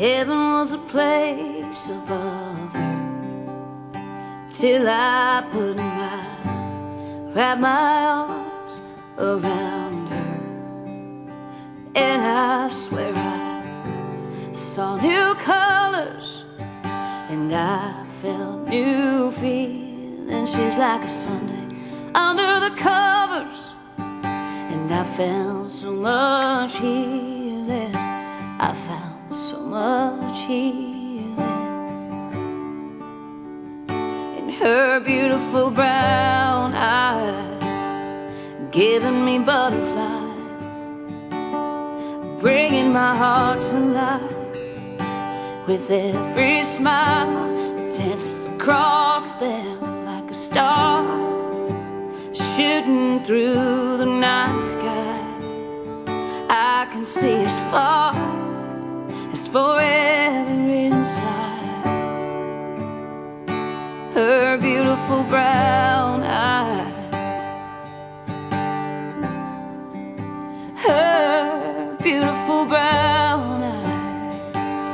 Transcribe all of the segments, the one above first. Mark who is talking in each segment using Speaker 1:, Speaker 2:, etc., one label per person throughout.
Speaker 1: Heaven was a place above earth till I put my wrap my arms around her, and I swear I saw new colors, and I felt new feelings. She's like a Sunday under the covers, and I found so much healing. I found so much healing in her beautiful brown eyes, giving me butterflies, bringing my heart to life with every smile that dances across them like a star, shooting through the night sky. I can see as far as forever inside her beautiful brown eyes. Her beautiful brown eyes.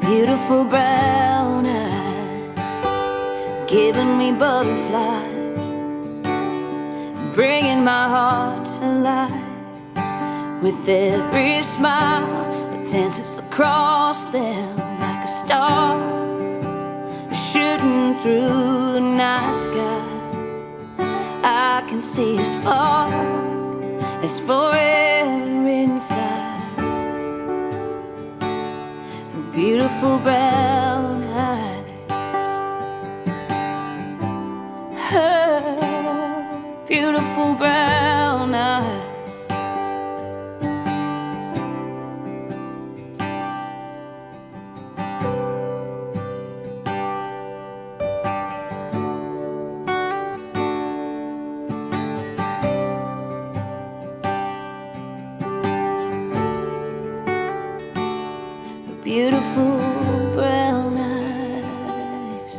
Speaker 1: Beautiful brown eyes, giving me butterflies, bringing my heart to life with every smile that dances across them like a star, shooting through the night sky. I can see as far as forever inside her beautiful brown eyes. Her beautiful brown beautiful brown eyes.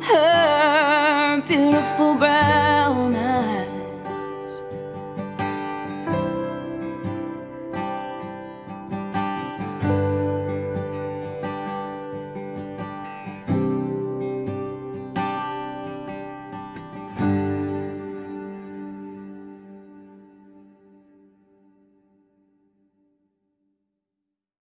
Speaker 1: Her beautiful brown